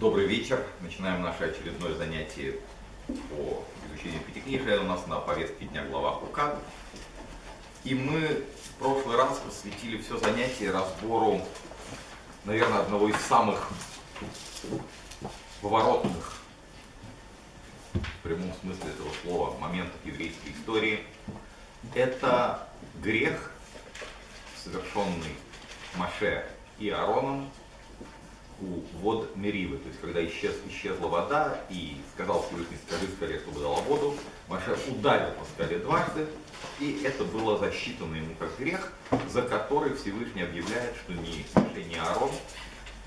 Добрый вечер. Начинаем наше очередное занятие по изучению Пятикнижия. У нас на повестке дня глава Хукат. И мы в прошлый раз посвятили все занятие разбору, наверное, одного из самых поворотных в прямом смысле этого слова моментов еврейской истории. Это грех, совершенный Маше и Аароном у вод Меривы, то есть когда исчез, исчезла вода и сказал Всевышний, скажи скале, чтобы дала воду, Маше ударил по скале дважды, и это было засчитано ему как грех, за который Всевышний объявляет, что ни Маше, ни Аарон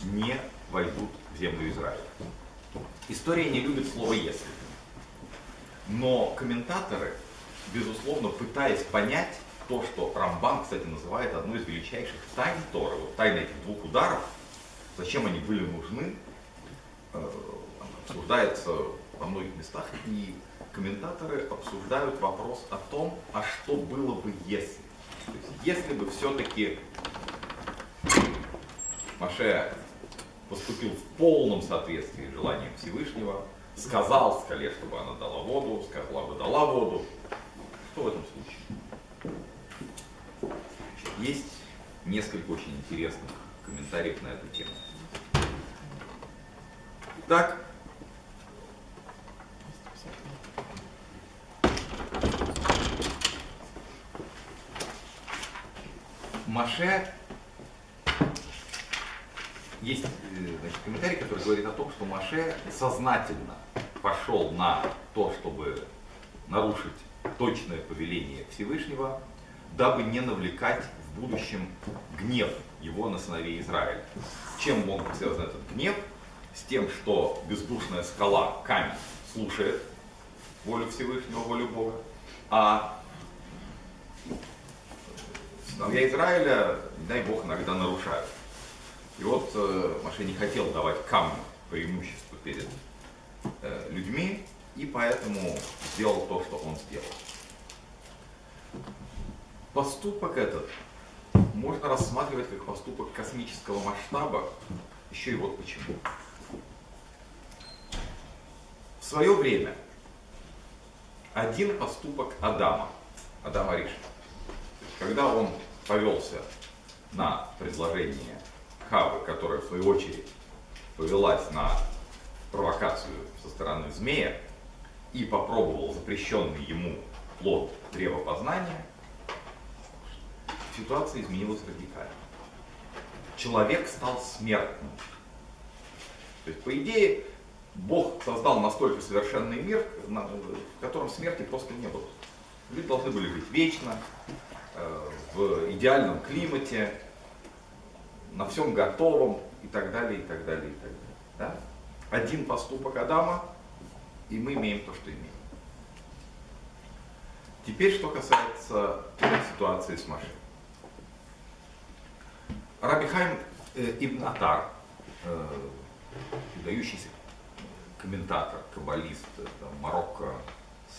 не войдут в землю Израиля. История не любит слово «если». Но комментаторы, безусловно, пытаясь понять то, что Рамбам, кстати, называет одной из величайших тайн Торы, вот тайна этих двух ударов, зачем они были нужны, э, обсуждается во многих местах, и комментаторы обсуждают вопрос о том, а что было бы если. То есть, если бы все-таки Маше поступил в полном соответствии с желанием Всевышнего, сказал скале, чтобы она дала воду, сказала бы дала воду, что в этом случае? Есть несколько очень интересных комментариев на эту тему. Так, Маше есть э, значит, комментарий, который говорит о том, что Маше сознательно пошел на то, чтобы нарушить точное повеление Всевышнего, дабы не навлекать в будущем гнев его на сыновей Израиля. Чем мог быть связан этот гнев? С тем, что бездушная скала, камень, слушает волю Всевышнего, волю Бога, а сыновья Израиля, дай Бог, иногда нарушают. И вот э, Маше не хотел давать камню преимущество перед э, людьми, и поэтому сделал то, что он сделал. Поступок этот можно рассматривать как поступок космического масштаба, еще и вот почему. Свое время один поступок Адама, Адама Риша, когда он повелся на предложение Хавы, которая в свою очередь повелась на провокацию со стороны змея и попробовал запрещенный ему плод древа познания, ситуация изменилась радикально. Человек стал смертным. То есть, по идее, Бог создал настолько совершенный мир, в котором смерти просто не было. Люди должны были жить вечно, э, в идеальном климате, на всем готовом и так далее, и так далее, и так далее. Да? Один поступок Адама, и мы имеем то, что имеем. Теперь, что касается ситуации с Машей. Рабихайм э, Ибн Атар, э, выдающийся комментатор, каббалист, это Марокко,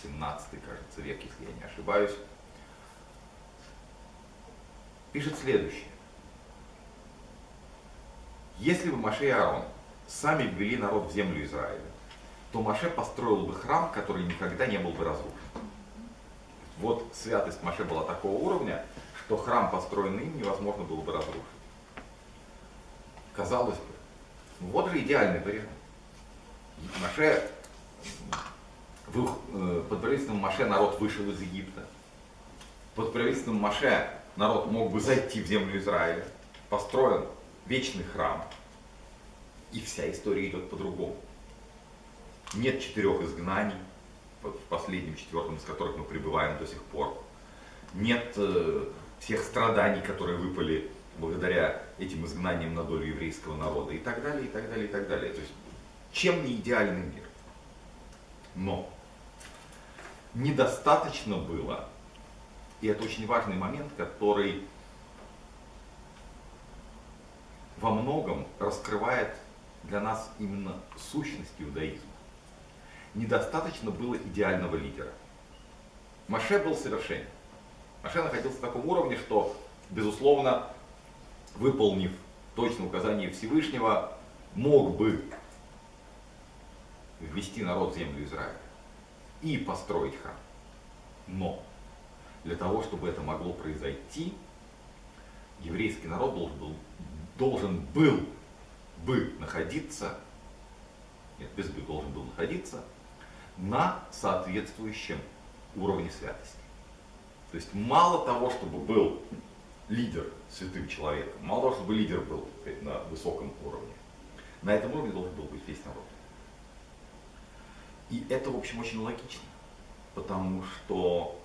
17 кажется, век, если я не ошибаюсь, пишет следующее. Если бы Маше и Аарон сами ввели народ в землю Израиля, то Маше построил бы храм, который никогда не был бы разрушен. Вот святость Маше была такого уровня, что храм, построенный им, невозможно было бы разрушить. Казалось бы, ну вот же идеальный вариант. Маше, э, под правительством Маше народ вышел из Египта. Под правительством Маше народ мог бы зайти в землю Израиля. Построен вечный храм. И вся история идет по-другому. Нет четырех изгнаний, в последнем четвертом из которых мы пребываем до сих пор. Нет э, всех страданий, которые выпали благодаря этим изгнаниям на долю еврейского народа и так далее, и так далее, и так далее. То есть, чем не идеальный мир? Но недостаточно было, и это очень важный момент, который во многом раскрывает для нас именно сущность иудаизма. Недостаточно было идеального лидера. Маше был совершенен. Маше находился в таком уровне, что, безусловно, выполнив точное указание Всевышнего, мог бы ввести народ в землю Израиля и построить храм. Но для того, чтобы это могло произойти, еврейский народ должен был, должен был бы находиться, нет, без бы должен был находиться на соответствующем уровне святости. То есть мало того, чтобы был лидер святым человеком, мало того, чтобы лидер был на высоком уровне, на этом уровне должен был быть весь народ. И это, в общем, очень логично, потому что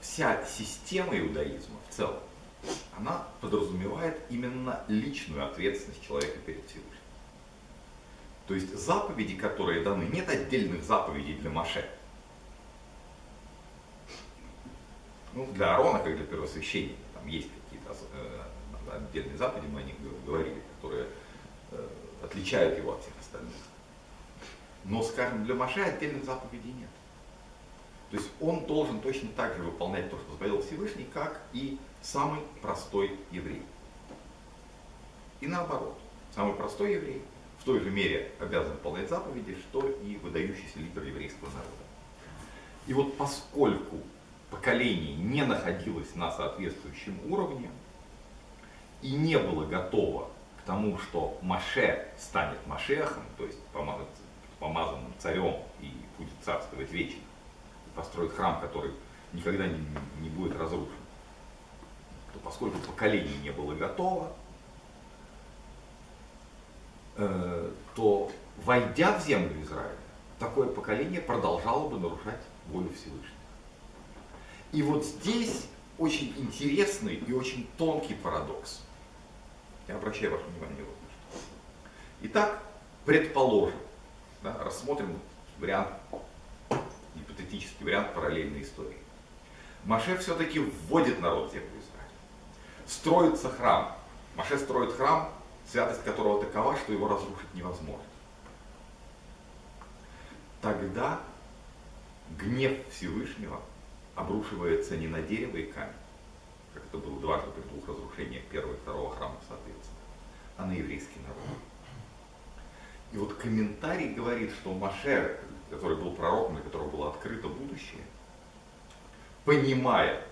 вся система иудаизма в целом, она подразумевает именно личную ответственность человека перед Всевышним. То есть заповеди, которые даны, нет отдельных заповедей для Маше. Ну, для Аарона, как для первосвященника, там есть какие-то э, отдельные заповеди, мы о них говорили, которые э, отличают его от всех остальных. Но, скажем, для Маше отдельных заповедей нет. То есть он должен точно так же выполнять то, что заповедал Всевышний, как и самый простой еврей. И наоборот, самый простой еврей в той же мере обязан выполнять заповеди, что и выдающийся лидер еврейского народа. И вот поскольку поколение не находилось на соответствующем уровне и не было готово к тому, что Маше станет Машехом, то есть помазанным царем и будет царствовать вечно, и построит храм, который никогда не, не будет разрушен, то поскольку поколение не было готово, э, то войдя в землю Израиля, такое поколение продолжало бы нарушать волю Всевышнего. И вот здесь очень интересный и очень тонкий парадокс. Я обращаю ваше внимание вот на что. Итак, предположим, да, рассмотрим вариант, гипотетический вариант параллельной истории. Маше все-таки вводит народ в землю Израиля. Строится храм. Маше строит храм, святость которого такова, что его разрушить невозможно. Тогда гнев Всевышнего обрушивается не на дерево и камень, как это было дважды при двух разрушениях первого и второго храма, соответственно, а на еврейский народ. И вот комментарий говорит, что Маше, который был пророком, для которого было открыто будущее, понимая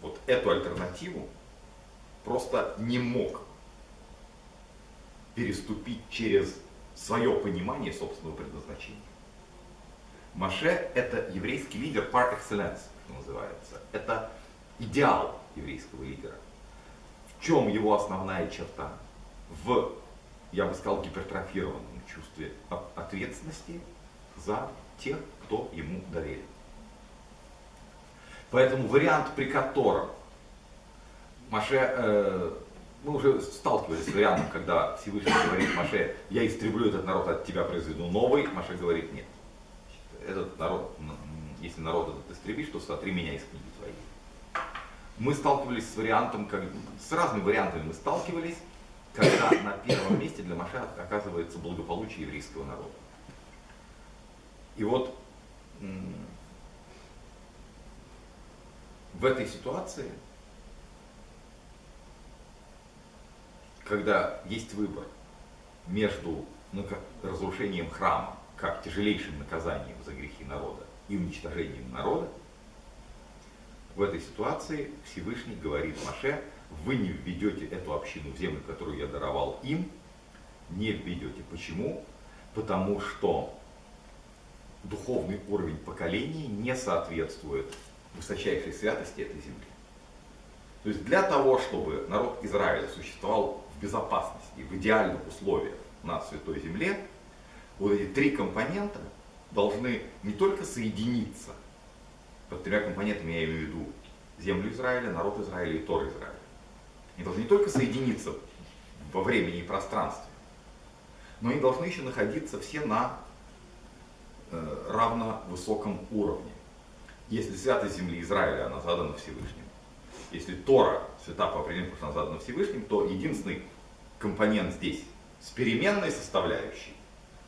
вот эту альтернативу, просто не мог переступить через свое понимание собственного предназначения. Маше – это еврейский лидер par excellence, что называется. Это идеал еврейского лидера. В чем его основная черта? В, я бы сказал, гипертрофированном чувстве ответственности за тех, кто ему доверен. Поэтому вариант, при котором Маше, э, мы уже сталкивались с вариантом, когда Всевышний говорит Маше, я истреблю этот народ, от тебя произведу новый, Маше говорит нет этот народ, если народ этот истребишь, то сотри меня из книги твоей. Мы сталкивались с вариантом, как, с разными вариантами мы сталкивались, когда на первом месте для Маша оказывается благополучие еврейского народа. И вот в этой ситуации, когда есть выбор между разрушением храма как тяжелейшим наказанием за грехи народа и уничтожением народа, в этой ситуации Всевышний говорит Маше, вы не введете эту общину в землю, которую я даровал им, не введете. Почему? Потому что духовный уровень поколений не соответствует высочайшей святости этой земли. То есть для того, чтобы народ Израиля существовал в безопасности, в идеальных условиях на Святой Земле, вот эти три компонента должны не только соединиться, под тремя компонентами я имею в виду землю Израиля, народ Израиля и Тор Израиля. Они должны не только соединиться во времени и пространстве, но они должны еще находиться все на э, равно высоком уровне. Если святость земли Израиля, она задана Всевышним, если Тора, свята по определению, потому она задана Всевышним, то единственный компонент здесь с переменной составляющей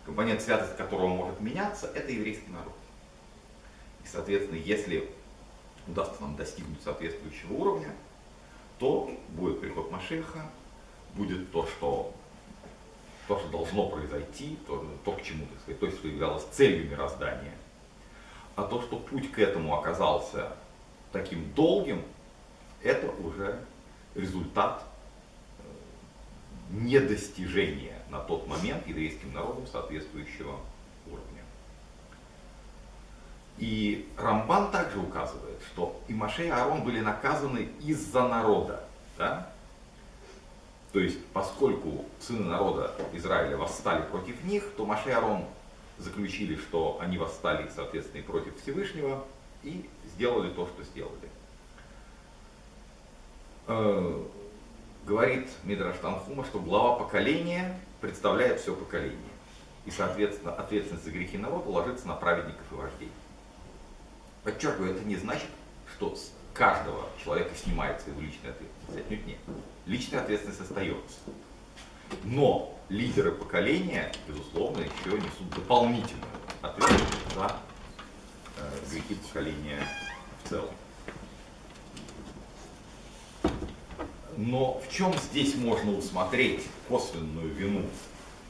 компонент святости которого может меняться, это еврейский народ. И, соответственно, если удастся нам достигнуть соответствующего уровня, то будет приход Машеха, будет то, что то, что должно произойти, то, то к чему, так сказать, то, что являлось целью мироздания. А то, что путь к этому оказался таким долгим, это уже результат э, недостижения на тот момент еврейским народом соответствующего. И Рамбан также указывает, что и Маше и Аарон были наказаны из-за народа. Да? То есть, поскольку сыны народа Израиля восстали против них, то Маше и Арон заключили, что они восстали, соответственно, и против Всевышнего, и сделали то, что сделали. Э, говорит Мидраш Танхума, что глава поколения представляет все поколение. И, соответственно, ответственность за грехи народа ложится на праведников и вождей. Подчеркиваю, это не значит, что с каждого человека снимается его личная ответственность. Отнюдь нет личная ответственность остается. Но лидеры поколения, безусловно, еще несут дополнительную ответственность за э, грехи поколения в целом. Но в чем здесь можно усмотреть косвенную вину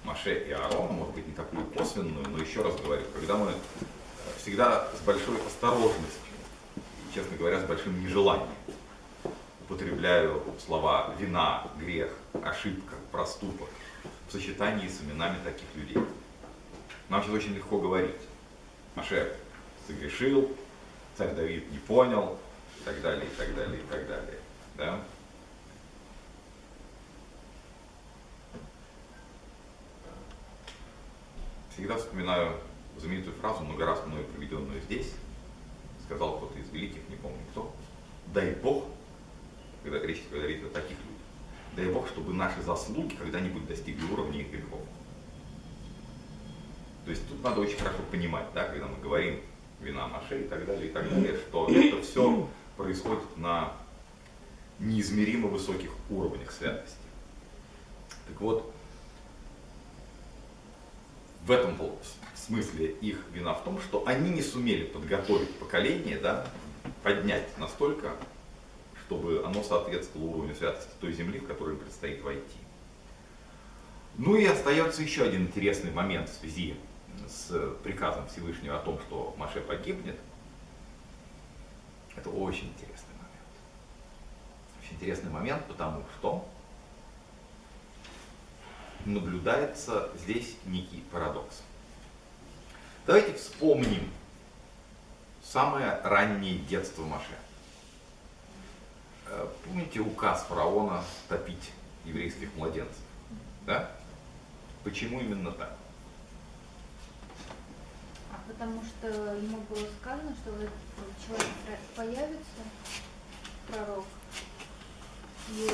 Маше и Аарона, может быть не такую косвенную, но еще раз говорю, когда мы всегда с большой осторожностью, честно говоря, с большим нежеланием употребляю слова вина, грех, ошибка, проступок в сочетании с именами таких людей. Нам сейчас очень легко говорить. Маше согрешил, царь Давид не понял, и так далее, и так далее, и так далее. Да? Всегда вспоминаю знаменитую фразу, много раз мною приведенную здесь. Сказал кто-то из великих, не помню кто. Дай Бог, когда речь говорит о таких людях. Дай Бог, чтобы наши заслуги когда-нибудь достигли уровня их грехов. То есть тут надо очень хорошо понимать, да, когда мы говорим вина Маше и так далее, и так далее, что это все происходит на неизмеримо высоких уровнях святости. Так вот, в этом смысле их вина в том, что они не сумели подготовить поколение, да, поднять настолько, чтобы оно соответствовало уровню святости той земли, в которую им предстоит войти. Ну и остается еще один интересный момент в связи с приказом Всевышнего о том, что Маше погибнет. Это очень интересный момент. Очень интересный момент, потому что наблюдается здесь некий парадокс. Давайте вспомним самое раннее детство Маше. Э, помните указ фараона топить еврейских младенцев? Да? Почему именно так? А потому что ему было сказано, что вот человек появится, пророк, и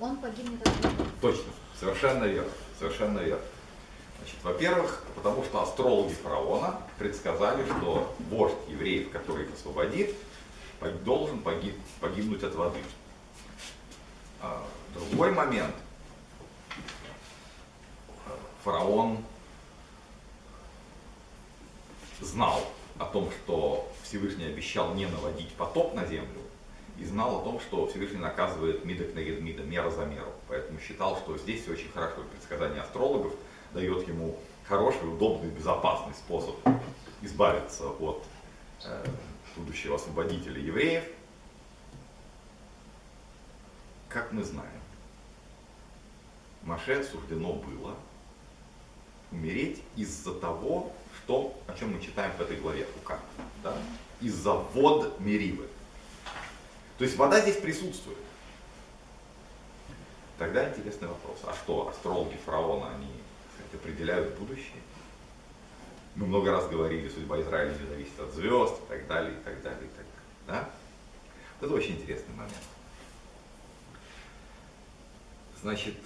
он погибнет от него. Точно, совершенно верно, совершенно верно. Значит, во-первых, потому что астрологи фараона предсказали, что вождь евреев, который их освободит, должен погиб, погибнуть от воды. А, другой момент. Фараон знал о том, что Всевышний обещал не наводить потоп на землю, и знал о том, что Всевышний наказывает мидок на мида, мера за меру. Поэтому считал, что здесь очень хорошо предсказание астрологов дает ему хороший, удобный, безопасный способ избавиться от э, будущего освободителя евреев, как мы знаем, Маше суждено было умереть из-за того, что, о чем мы читаем в этой главе Ука, да? из-за вод Меривы. То есть вода здесь присутствует. Тогда интересный вопрос, а что, астрологи фараона, они сказать, определяют будущее? Мы много раз говорили, судьба Израиля не зависит от звезд и так далее, и так далее, и так далее. Да? Это очень интересный момент. Значит,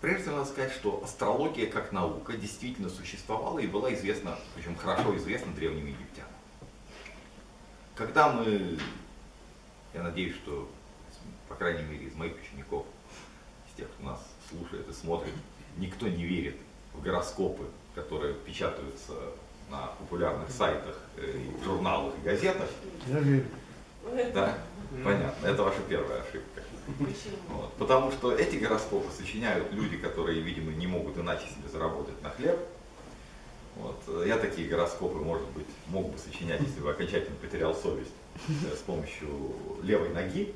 прежде всего надо сказать, что астрология как наука действительно существовала и была известна, причем хорошо известна древним египтянам. Когда мы, я надеюсь, что, по крайней мере, из моих учеников, из тех, кто нас слушает и смотрит, никто не верит в гороскопы, которые печатаются на популярных сайтах, э, и журналах и газетах. Я верю. Да? Понятно. Это ваша первая ошибка. Вот. Потому что эти гороскопы сочиняют люди, которые, видимо, не могут иначе себе заработать на хлеб. Вот. Я такие гороскопы, может быть, мог бы сочинять, если бы окончательно потерял совесть э, с помощью левой ноги.